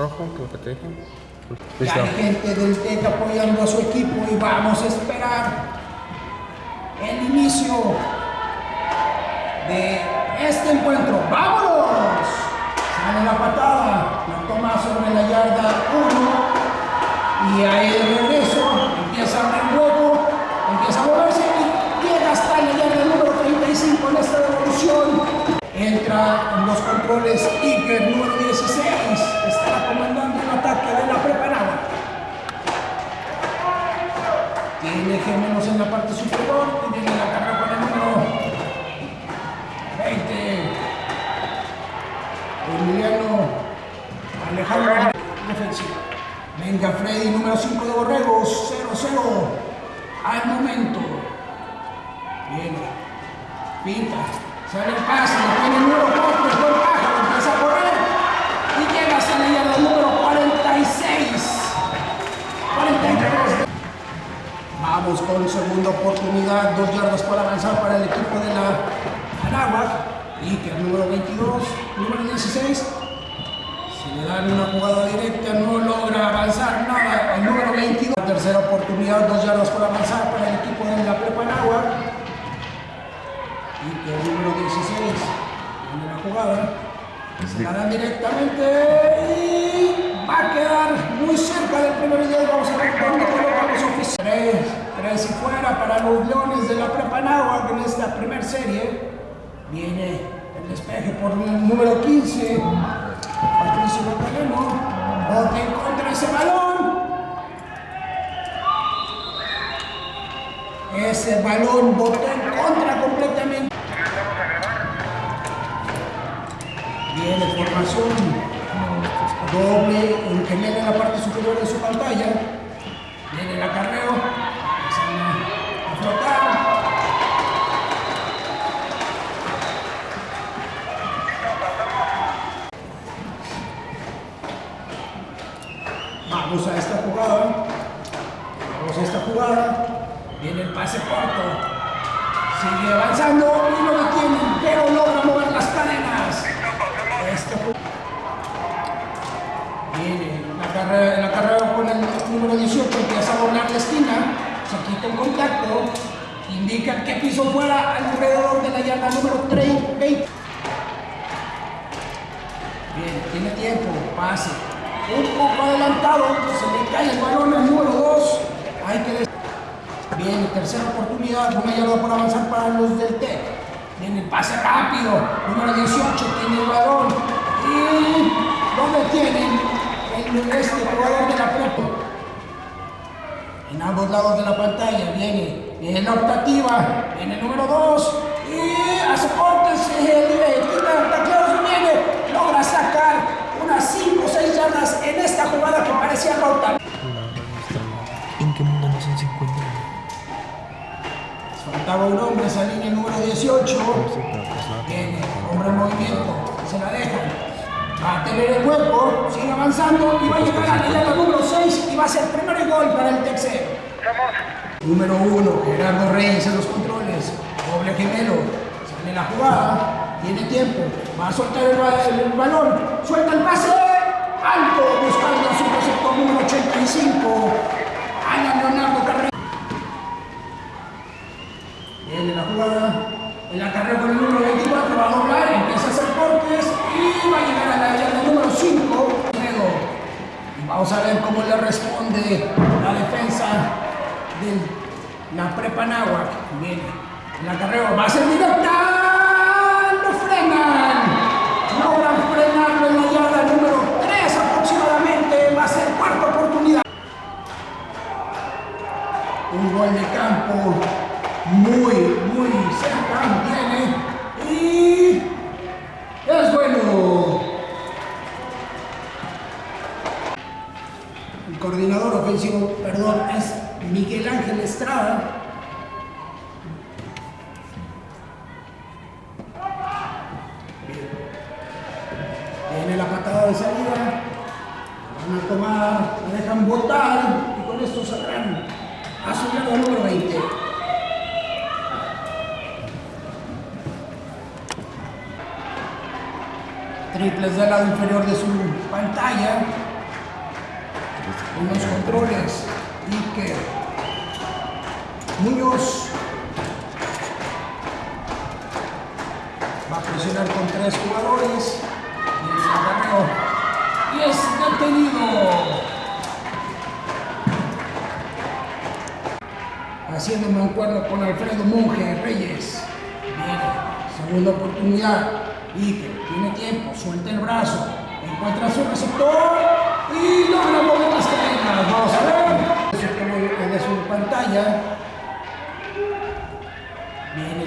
Rojo, lo que te dije. Listo. hay gente del TEC apoyando a su equipo y vamos a esperar el inicio de este encuentro. ¡Vámonos! Sale la patada, la toma sobre la yarda 1 y ahí de regreso empieza a abrir hueco, empieza a moverse y llega hasta la yarda número 35 en esta devolución. Entra en los controles Iker número 16, está comandando el ataque de la preparada. Tiene gemelos en la parte superior y viene la carrera con el número 20. Emiliano Alejandro defensiva. Venga Freddy, número 5 de Borregos, 0-0 al momento. Viene, pinta, sale el pase, tiene el número 4, buen pájaro, empieza a correr y llega hasta la yarda número 46. 43. Vamos con segunda oportunidad, dos yardas para avanzar para el equipo de la Anáhuac. Iker número 22, número 16. Si le dan una jugada directa, no logra avanzar nada. El número 22, tercera oportunidad, dos yardas para avanzar para el equipo de la Prepa Anáhuac. Número 16, viene la jugada. Se la dan directamente y va a quedar muy cerca del primer video. Vamos a ver dónde colocamos oficial. Tres, tres y fuera para los Leones de la Prepa Náhuac en esta primera serie. Viene el despeje por el número 15. Patricio Magdaleno. Bote en contra ese balón. Ese balón botó en contra completamente. Viene formación doble, que viene en la parte superior de su pantalla. Viene el acarreo. Vamos a esta jugada. Vamos a esta jugada. Viene el pase corto. Sigue avanzando y lo detienen, pero logra mover las cadenas. Este ju- Viene la carrera con el número 18, empieza a doblar la esquina, se quita el contacto, indica que piso fuera alrededor de la yarda número 30, 20. Bien, tiene tiempo, pase. Un poco adelantado, se le cae el balón al número 2. Hay que Bien, tercera oportunidad, una yarda por avanzar para los del TEC. Viene el pase rápido, número 18, tiene el balón. Y ¿dónde tienen este jugador de la prepa? En ambos lados de la pantalla viene, viene la optativa, viene el número 2 y hace cortes, eh, quita tacleos, viene, logra sacar unas 5 o 6 yardas en esta jugada que parecía rota. ¿En qué mundo no son 50? Faltaba un hombre, esa línea número 18. pues Viene, hombre en movimiento, se la dejan. Va a tener el hueco, sigue avanzando y va a llegar a la yarda número 6 y va a ser primer gol para el tercero. Número 1, Gerardo Reyes en los controles, doble gemelo, sale la jugada, tiene tiempo, va a soltar el, ba- el balón, suelta el pase, alto, buscando su receptor número 85, Alan Leonardo Carrera. Viene la jugada, en la carrera con el número 24 va a va a llegar a la yarda número 5. Y vamos a ver cómo le responde la defensa de la prepa Náhuac. Viene, en la carrera va a ser directa, lo frenan. Logran frenarlo en la yarda número 3 aproximadamente, va a ser cuarta oportunidad. Un gol de campo muy, muy cerca, viene y es bueno. Coordinador ofensivo, perdón, es Miguel Ángel Estrada.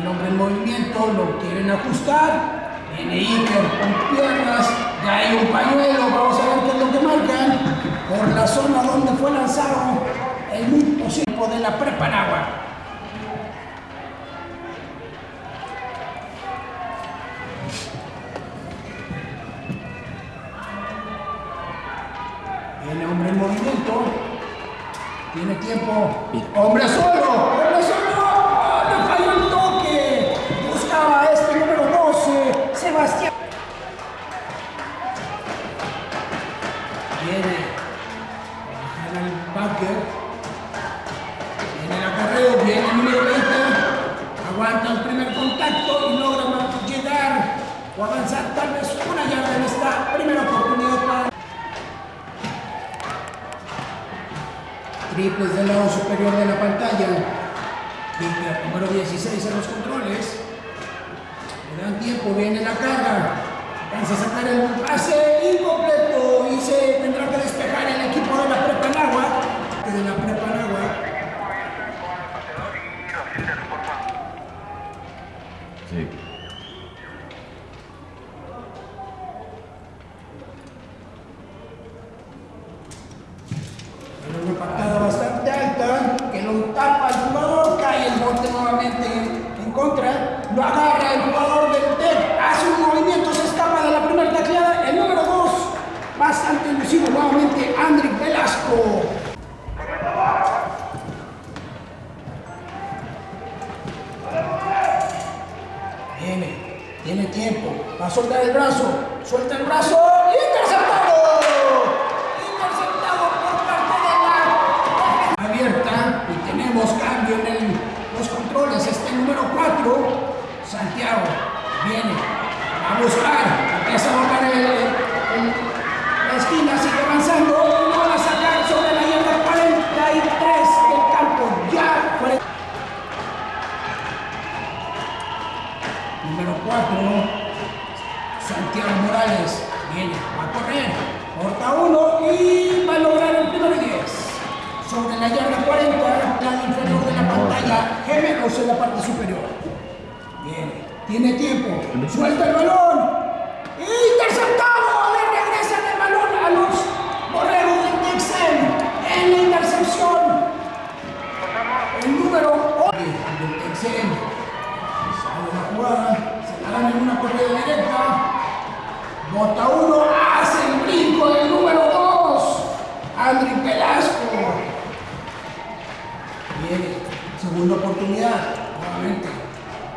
El hombre en movimiento, lo quieren ajustar. Viene Iker con piernas, ya hay un pañuelo, vamos a ver qué es lo que marcan. Por la zona donde fue lanzado el muy posible de la Prepanagua. Viene hombre en movimiento. Tiene tiempo. Hombre solo. Tal vez una yarda en esta primera oportunidad para triples del lado superior de la pantalla. Iker, número 16 en los controles. Le dan tiempo, viene la carga. Alcanza a sacar el pase incompleto y se tendrá que despejar el equipo de la Prepa Nagua. De la Prepa Nagua. Sí. Era una patada bastante alta que lo tapa el jugador, cae el bote nuevamente en, en contra, lo agarra el jugador del TEC, hace un movimiento, se escapa de la primera tacleada, el número 2, bastante elusivo nuevamente, Andrick Velasco. Viene, tiene tiempo, va a soltar el brazo, suelta el brazo, interceptado, interceptado por parte de la abierta. Y tenemos cambio en los controles, este número 4, Santiago, viene a buscar, Morales. Viene, va a correr. Corta uno y va a lograr el primero y 10. Sobre la yarda 40, lado inferior de la pantalla, gemelos en la parte superior. Viene, tiene tiempo. Suelta el balón. Interceptado. Le regresan el balón a los borreros del Texel en la intercepción. El número 8 del Texel. Sale la jugada, se la dan en una corrida directa. Bota uno, hace el brinco del número 2. Andri Velasco. Viene, segunda oportunidad, nuevamente.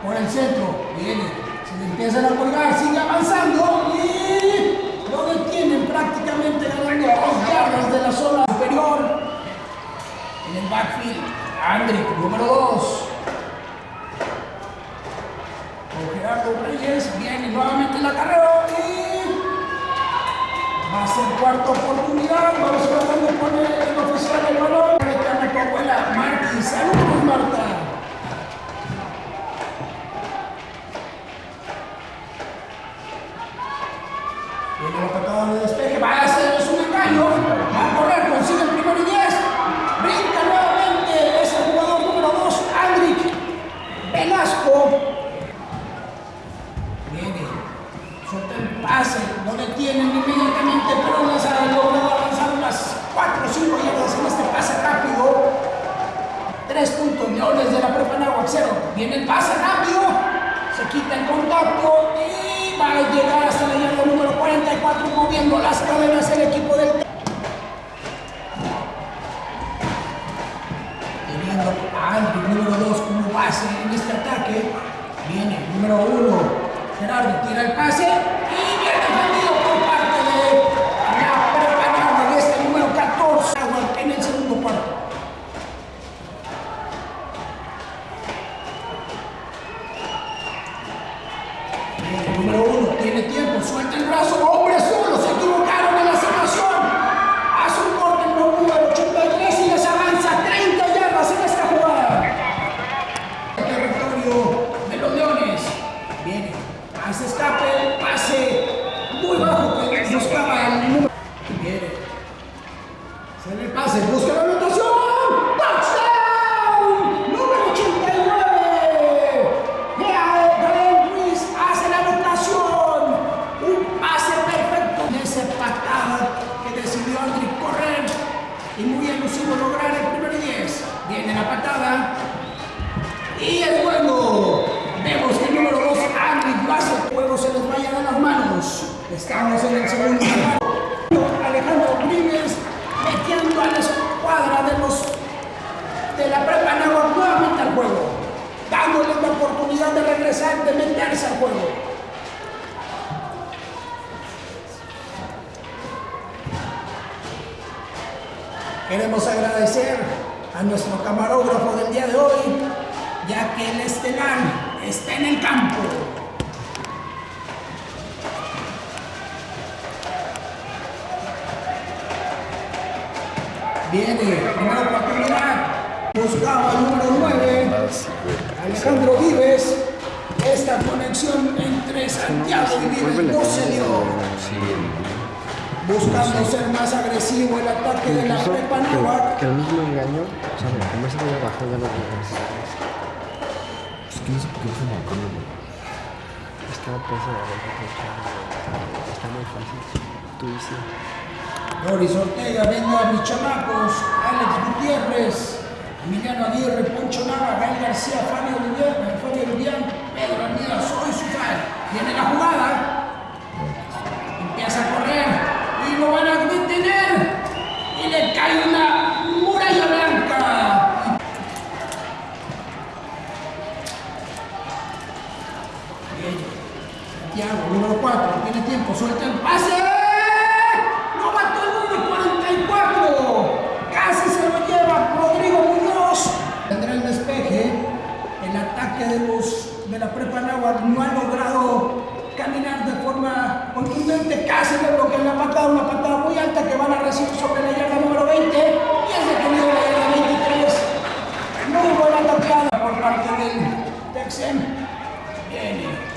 Por el centro, viene. Se le empiezan a colgar, sigue avanzando y lo detienen prácticamente ganando dos yardas de la zona superior. En el backfield, Andri, número 2. Con Gerardo Reyes, viene nuevamente el acarreo y va a ser cuarta oportunidad. Vamos a ver dónde pone el oficial el balón. Reclama tu abuela Marti. Saludos, Marta. Viene la patada de despeje, va a hacer un engaño, va a correr, consigue el primero y 10, brinca nuevamente ese jugador número 2, Andrick Velasco, Viene, suelta el pase, lo detienen inmediatamente, pero las ha logrado avanzar unas 4 o 5 yardas en este pase rápido. 3 puntos, Leones de la Prepa Nahuac, cero. Viene el pase rápido, se quita el contacto y va a llegar hasta la yarda número 44, moviendo las cadenas el equipo del teniendo a Andrew número 2 como base en este ataque. Viene número 1, Gerardo tira el pase número uno, tiene tiempo, suelta el brazo, hombre, suelta. Regresar, de meterse al juego. Queremos agradecer a nuestro camarógrafo del día de hoy, ya que el estelar está en el campo. Viene, Alejandro Vives. Esta conexión entre Santiago y Vives no se dio. Buscando ser más agresivo el ataque de la prepa que, Náhuac. que el mismo engaño, o sea, como ese de abajo ya lo ves. Es que no sé por qué. Es que no pasa de Está muy fácil. Tú dices. Doris Ortega, venga mis chamacos, Alex Gutiérrez, Emiliano Aguirre, Poncho Nava, Gael García, Fabio Vivian, Fabio Vivian, Pedro Armida, soy su fan. Viene la jugada, empieza a correr y lo van a detener y le cae una muralla blanca. Santiago, número 4, tiene tiempo, suelta el pase. ¡Lo mató el número 44! Casi se lo lleva Rodrigo Muñoz. Tendrá el despeje. El ataque de los la prepa Náhuatl no ha logrado caminar de forma contundente. Casi le bloquean la patada, una patada muy alta que van a recibir sobre la yarda número 20. Y es detenido la yarda 23. Muy buena tapeada por parte del Texem. Viene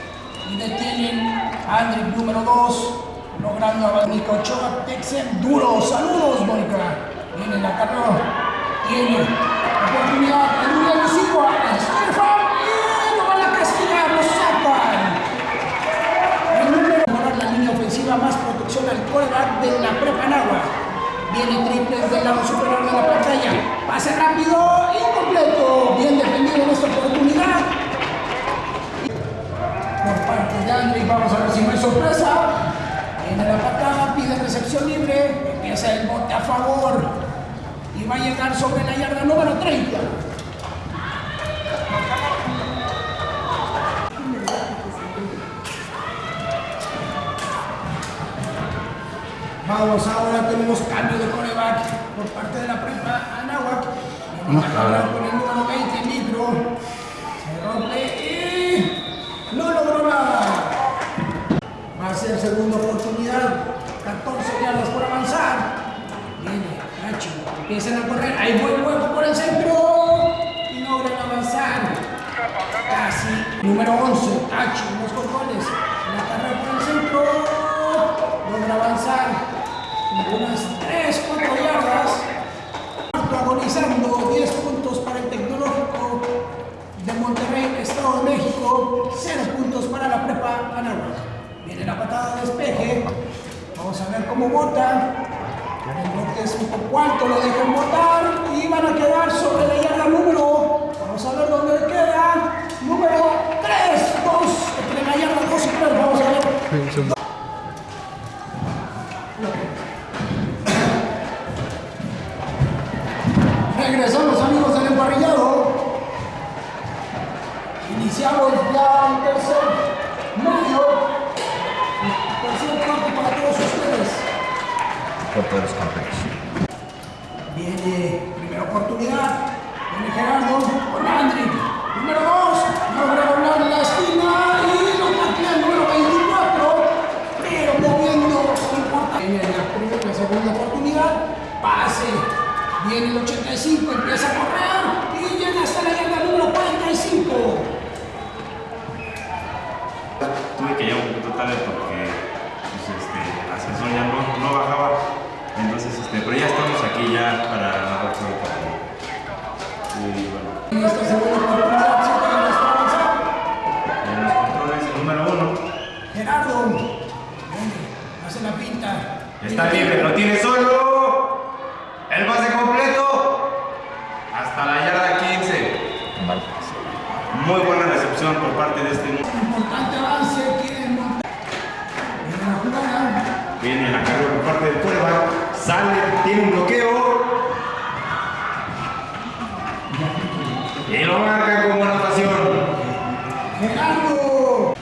y detienen a Andrick número 2, logrando a Mónica Ochoa, Texem duro. Saludos, Mónica. Viene la carrera, tiene oportunidad elusivo a Estefan y lo van a castigar, lo sacan. El número mejorar la más protección al coreback de la prepa Nahua. Viene triples del lado superior de la pantalla. Pase rápido, incompleto. Bien defendido en esta oportunidad por parte de Andrés. Vamos a ver si no hay sorpresa. Viene la patada, pide recepción libre, empieza el bote a favor y va a llegar sobre la yarda número 30. Vamos, ahora tenemos cambio de coreback por parte de la prepa Anáhuac. Vamos a hablar con el número 20, Micro. Se rompe y no logró nada. Va a ser segunda oportunidad. 14 yardas por avanzar. Viene Nacho. Empiezan a correr. Hay buen hueco por el centro. Y logran avanzar. Casi. Número 11. Nacho los controles. La carrera por el centro. Logra avanzar. Unas 3, 4 yardas. Agonizando 10 puntos para el tecnológico de Monterrey, Estado de México, 0 puntos para la prepa Anáhuac. Viene la patada de despeje. Vamos a ver cómo bota. El bote es un poco lo dejan botar y van a quedar sobre la yarda número. Vamos a ver dónde queda. Número 3, 2, entre la yarda 2 y 3. Vamos a ver. Regresamos amigos del emparrillado. Iniciamos ya el tercer medio. Tercer cuarto para todos ustedes. Por todos los campeones. Viene primera oportunidad. Viene Gerardo con Andrick. Número 2. Logra doblar la esquina y lo taclea el número 24. Pero moviendo con importa. Viene la primera la segunda oportunidad. Pase. Viene el 85, empieza a correr y llega hasta la yarda número 45. Tuve que llegar un poquito tarde porque pues, este, el ascensor ya no, no bajaba. Entonces, este, pero ya estamos aquí ya para la próxima. Y bueno. En los controles, el número uno. Gerardo. Hace la pinta. Está libre, lo tiene solo. Por parte de este. Importante. Viene la carga por parte del quarterback. Sale, tiene un bloqueo. Y lo marca como anotación. Gerardo.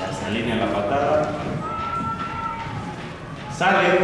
Ya se alinea la patada. Sale.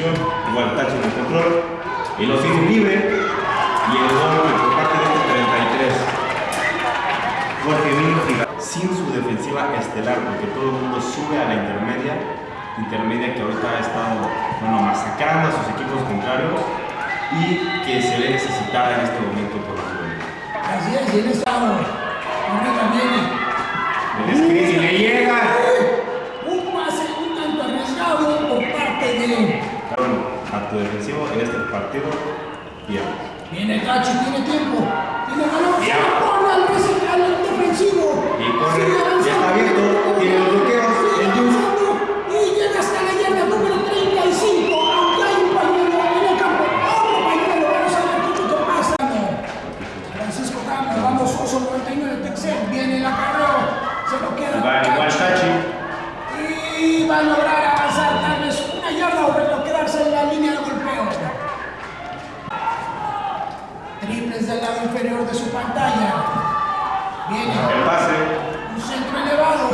Igual tacho en el control. Y lo tienen libre. Y el gol por parte de este 33. Jorge Minfiga sin su defensiva estelar, porque todo el mundo sube a la intermedia. Intermedia que ahorita ha estado bueno, masacrando a sus equipos contrarios y que se ve necesitada en este momento por los jugadores. Así es, y en esta hora, arriba viene. El screen y le llega. Un pase un tanto arriesgado por parte de. A tu defensivo en este partido pierdes. Viene Tachi, tiene tiempo. Tiene balón. Se lo pone al defensivo. Y corre, ya está abierto, tiene los bloqueos, el juice. avanzando, Y llega hasta la yarda número 35. Aunque hay un pañuelo en el campo. Otro pañuelo. Vamos a ver qué es lo que pasa. Francisco Campos, vamos, Oso 99 Texel. Viene el acarreo. Se lo queda. Va igual Tachi. Y va a lograr avanzar tal vez una yarda o pero quedarse en la línea de golpeo. Triples del lado inferior de su pantalla. Viene El pase. un centro elevado.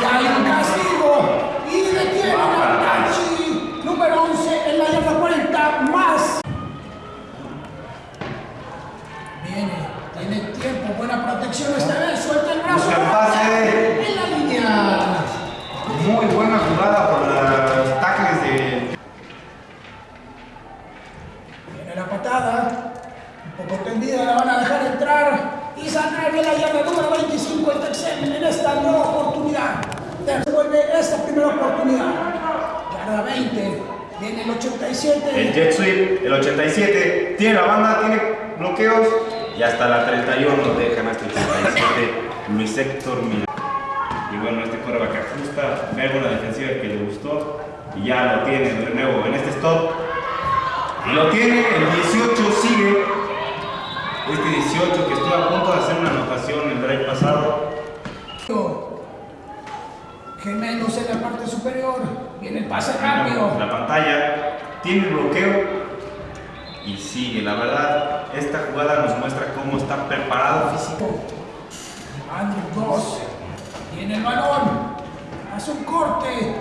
Ya hay un castigo. Y detiene a Tachi. Número 11 en la yarda 40 más. Viene, tiene tiempo, buena protección esta vez. Suelta el brazo. Busca el pase. En la línea. Muy buena jugada por los tackles de. Viene la patada, un poco tendida, la van a dejar entrar y sacar de la yarda número 25 el Texel en esta nueva oportunidad. Devuelve esta primera oportunidad. Yarda 20, viene el 87. El jet sweep, el 87. Tiene la banda, tiene bloqueos. Y hasta la 31 dejan hasta el 37. Luis Héctor Mira. Y bueno, este coreback ajusta, ve una defensiva que le gustó. Y ya lo tiene de nuevo en este stop. Y lo tiene, el 18 sigue. Este 18 que estuvo a punto de hacer una anotación el drive pasado. Gemelos en la parte superior, viene el pase rápido. La pantalla tiene bloqueo y sigue. La verdad, esta jugada nos muestra cómo está preparado físico. Andrew Goss tiene el balón, hace un corte,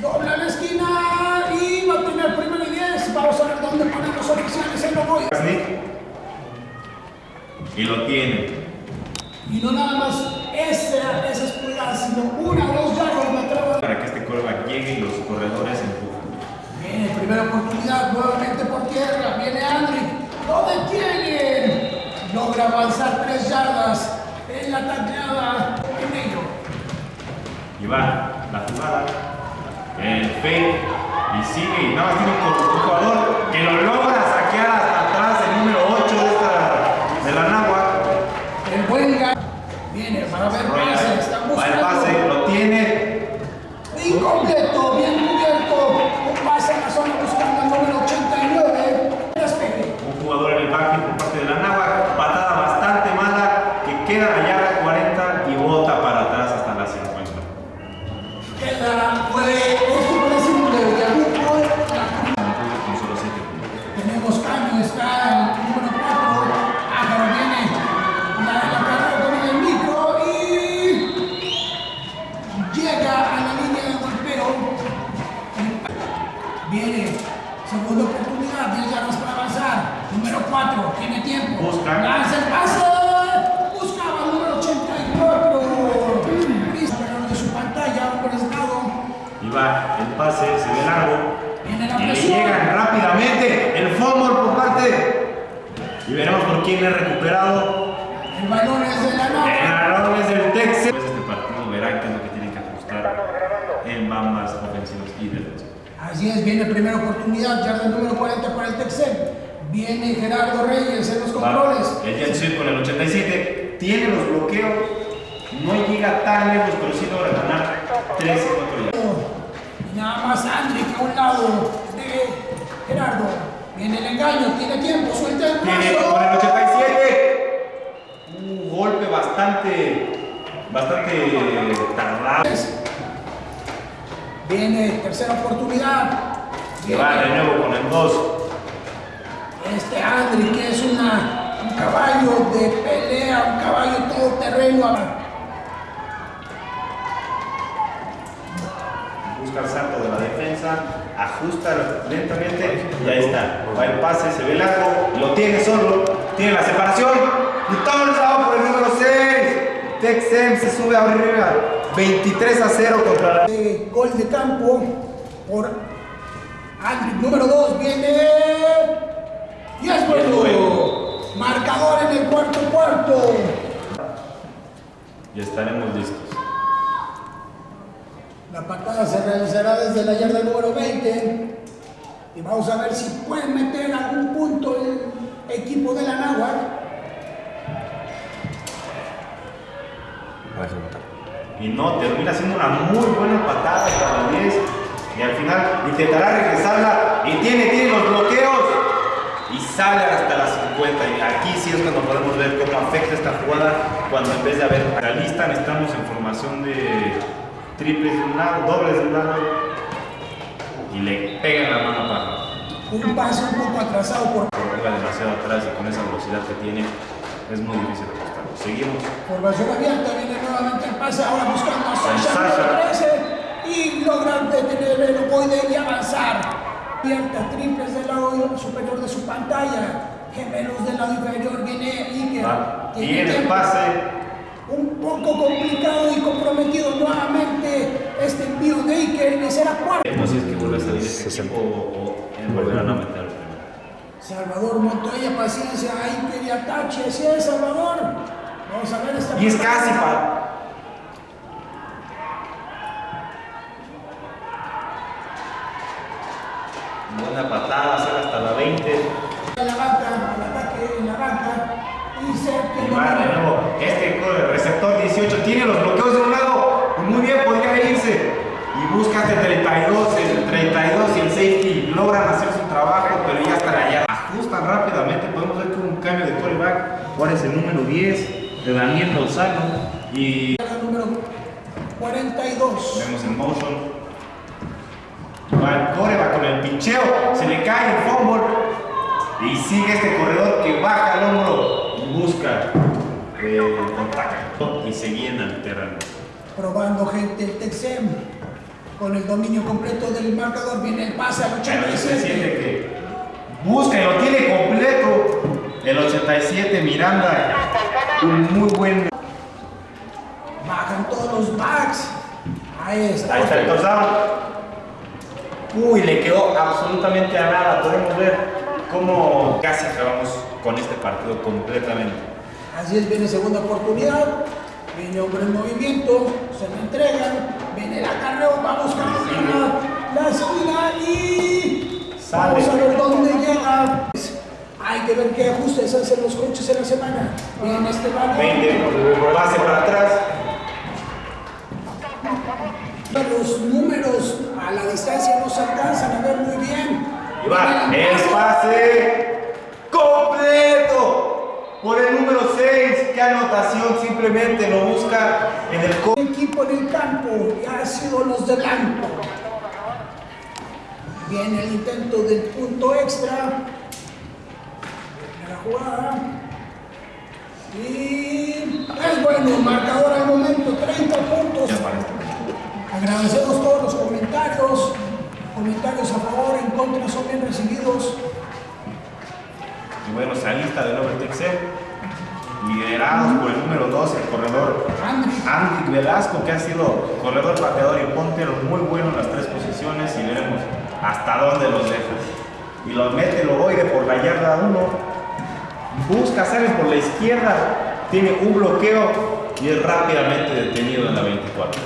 dobla la esquina y va a tener primero y 10. Vamos a ver dónde ponen los oficiales Logoya. Sneak. Y lo tiene. Y no nada más esa, esas pulgadas, sino una o dos yardas me atrevo a Para que este coreback llegue y los corredores empujen. Viene, primera oportunidad, nuevamente por tierra, viene Andrick, lo detienen, logra avanzar tres yardas en la tacleada en ello. Y va la jugada. El fake. Y sigue. Y nada más tiene un jugador que lo logra saquear hasta atrás. El número 8 de, esta, de la Nahua. Viene para ver Va el pase. Lo tiene. Incompleto, bien llega a la línea de golpeo. Viene, segunda oportunidad, 10 yardas para avanzar. Número 4, tiene tiempo. Busca. Lanza el pase. Buscaba el número 84. Pero de su pantalla. Y va el pase, se ve largo. Viene la y le llegan rápidamente el fumble por parte. Y veremos por quién es recuperado. El balón es de la El balón es del Texas. Así es, viene primera oportunidad, yarda número 40 para el Texel. Viene Gerardo Reyes en los Va, controles. El Sweep con el 87 tiene los bloqueos. No llega tan lejos, pero sí logra ganar 13 4 yardas. Nada más Andrick a un lado de Gerardo. Viene el engaño, tiene tiempo, suelta el Tiene brazo. con el 87 un golpe bastante, bastante tardado. Viene tercera oportunidad. Que va de nuevo con el 2. este Andrick que es una, un caballo de pelea, un caballo todoterreno. Busca el salto de la defensa, ajusta lentamente y ahí está. Va el pase, se ve largo, lo tiene solo, tiene la separación y touchdown por el número 6. Texem se sube arriba 23 a 0 contra la. Eh, gol de campo por Andrick. Número 2 viene. Y es bueno. Marcador en el cuarto cuarto. Y estaremos listos. La patada se realizará desde la yarda número 20. Y vamos a ver si pueden meter algún punto el equipo de la Náhuatl. Y no, termina siendo una muy buena patada hasta la 10. Y al final intentará regresarla y tiene, tiene los bloqueos. Y sale hasta las 50. Y aquí sí es cuando podemos ver cómo afecta esta jugada. Cuando en vez de haber realista, estamos en formación de triples de un lado, dobles de un lado. Y le pegan la mano para. Un pase un poco atrasado por Juega demasiado atrás y con esa velocidad que tiene es muy difícil. Seguimos. formación abierta. Viene nuevamente el pase ahora buscando a Sasha. Sasha. número 13, Y logran detener el ovoide y avanzar. Abierta, triples del lado superior de su pantalla. Gemelos del lado inferior. Viene Iker. Tiene Bien el pase. Un poco complicado y comprometido nuevamente este envío de Iker y será cuarto. No sé si es que vuelve a salir ese equipo o, o volverán a meter primero. Salvador Montoya, paciencia, Iker y atache, así es Salvador. Vamos a ver esta Y es casi para. Buena patada, sale hasta la 20. En la banca, al ataque en la banca y se Y va de nuevo. Este receptor 18 tiene los bloqueos de un lado. Muy bien podría irse. Y busca este 32, el 32 y el safety. Logran hacer su trabajo, pero ya están allá. Ajustan rápidamente. Podemos ver que hubo un cambio de quarterback. Ahora es el número 10 de Daniel Lozano. Y número 42. Vemos en motion. Va el core, va con el picheo, se le cae el fumble. Y sigue este corredor que baja el hombro y busca el contacto. Y seguía en el terreno. Probando gente el Texem con el dominio completo del marcador. Viene el pase al El 87 87. que busca y lo tiene completo. El 87 Miranda, un muy buen. Bajan todos los backs. Ahí está. Ahí está el touchdown. Uy, le quedó absolutamente a nada. Podemos ver cómo casi acabamos con este partido completamente. Así es, viene segunda oportunidad. Viene hombre en movimiento, se le entregan, viene el acarreo, va buscando la, la esquina y Sale. vamos a ver dónde llega. Hay que ver qué ajustes hacen los coches en la semana. Viene este balón. 20, pase para atrás. Los números a la distancia no se alcanzan a ver muy bien. Y va, el pase completo por el número 6. Qué anotación, simplemente lo busca en el El equipo en el campo y ha sido los de blanco. Viene el intento del punto extra. Jugada. Y es bueno, marcador al momento, 30 puntos. Agradecemos todos los comentarios, comentarios a favor, en contras son bien recibidos. Y bueno, se alista de nuevo el Texel, liderados por el número 2, el corredor Andy Velasco, que ha sido corredor, pateador y puntero muy bueno en las tres posiciones y veremos hasta dónde los deja. Y los mete el ovoide por la yarda 1, busca, sale por la izquierda, tiene un bloqueo y es rápidamente detenido en la 24.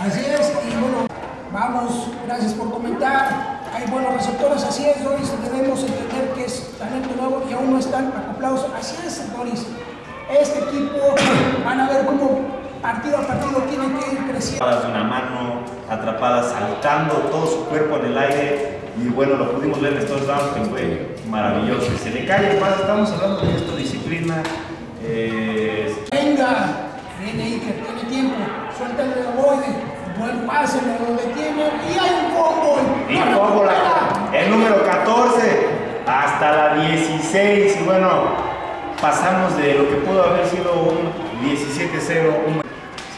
así es, y bueno, vamos, gracias por comentar. Hay buenos receptores, así es, Doris, debemos entender que es talento nuevo y aún no están acoplados. Así es, Doris. Este equipo van a ver cómo partido a partido tiene que ir creciendo. Atrapadas de una mano, atrapadas saltando todo su cuerpo en el aire. Y bueno, lo pudimos ver en estos downs que fue maravilloso. Se le cae el pase, estamos hablando de esto, disciplina. eh, Venga, viene Iker, tiene tiempo, suelta el ovoide, buen pase, lo detiene y hay un fútbol. y como la- el número 14 hasta la 16. Y bueno, pasamos de lo que pudo haber sido un 17-0. Un...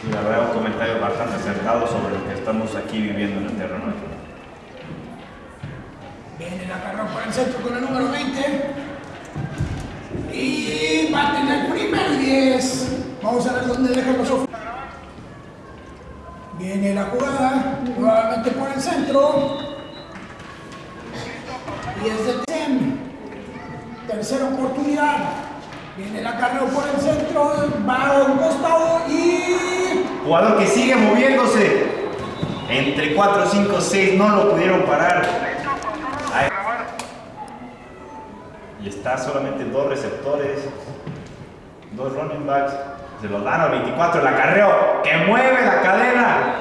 Sí, la verdad, un comentario bastante acertado sobre lo que estamos aquí viviendo en el terreno. Viene la carrera por el centro con el número 20. Y va a tener primer 10. Vamos a ver dónde dejan los of- Viene la jugada, nuevamente por el centro. Y es de Tem. Tercera oportunidad. Viene la carrera por el centro, va a un costado y Jugador que sigue moviéndose. Entre 4, 5, 6 no lo pudieron parar. Ahí. Y está solamente dos receptores, dos running backs. Se lo dan al 24, el acarreo que mueve la cadena.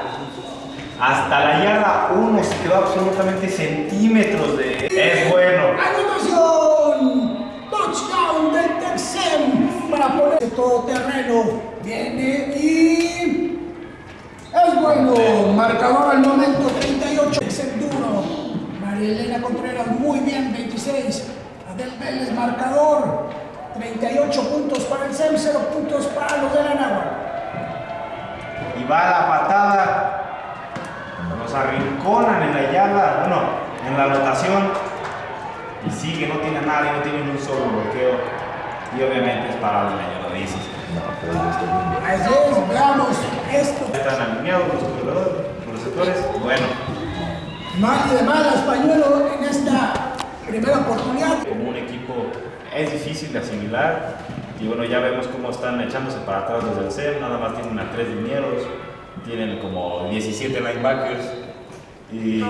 Hasta la yarda 1 se quedó absolutamente centímetros de... Es bueno. Anotación. Touchdown del Texem para ponerse todo terreno. Viene y es bueno. Marcador al momento 38. Texem duro. María Elena Contreras muy bien 26. Adel Vélez marcador 38 puntos para el SEM, 0 puntos para los de la Nahua. y va la patada. Los arrinconan en la yarda, bueno, en la anotación. Y sigue, no tiene nadie, no tiene ni un solo bloqueo. Y obviamente es parado en la yarda 16. No, pero ya está bien. Así es, veamos esto. Están alineados los los receptores. Bueno, y de malas, pañuelo en esta primera oportunidad. como un equipo es difícil de asimilar. Y bueno, ya vemos cómo están echándose para atrás desde el CEM. Nada más tienen a tres linieros. Tienen como 17 linebackers. Y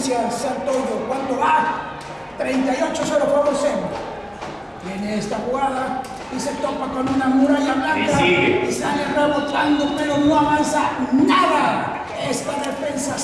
Santoyo, ¿cuánto va? 38-0 favor Sem. Viene esta jugada y se topa con una muralla blanca Y y sale rebotando, pero no avanza nada. Esta defensa